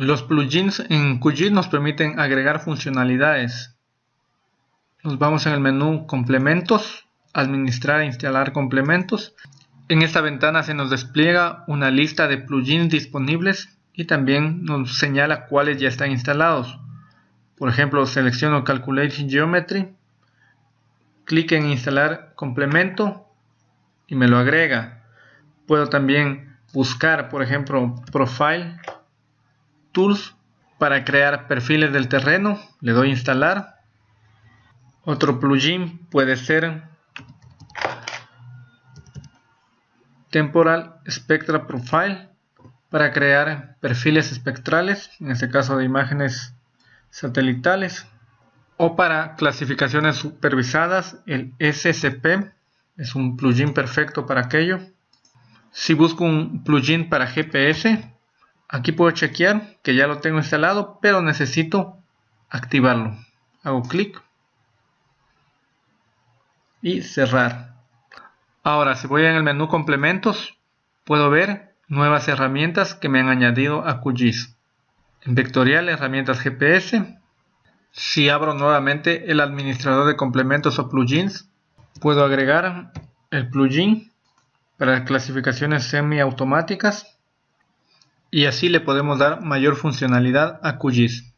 Los plugins en QGIS nos permiten agregar funcionalidades. Nos vamos en el menú Complementos, Administrar e instalar complementos. En esta ventana se nos despliega una lista de plugins disponibles y también nos señala cuáles ya están instalados. Por ejemplo, selecciono Calculate Geometry, clic en Instalar complemento y me lo agrega. Puedo también buscar, por ejemplo, Profile Tools para crear perfiles del terreno. Le doy instalar. Otro plugin puede ser Temporal Spectra Profile para crear perfiles espectrales, en este caso de imágenes satelitales, o para clasificaciones supervisadas, el SCP es un plugin perfecto para aquello. Si busco un plugin para GPS, Aquí puedo chequear que ya lo tengo instalado, pero necesito activarlo. Hago clic y cerrar. Ahora, si voy en el menú complementos, puedo ver nuevas herramientas que me han añadido a QGIS. En vectorial, herramientas GPS. Si abro nuevamente el administrador de complementos o plugins, puedo agregar el plugin para clasificaciones semiautomáticas y así le podemos dar mayor funcionalidad a QGIS.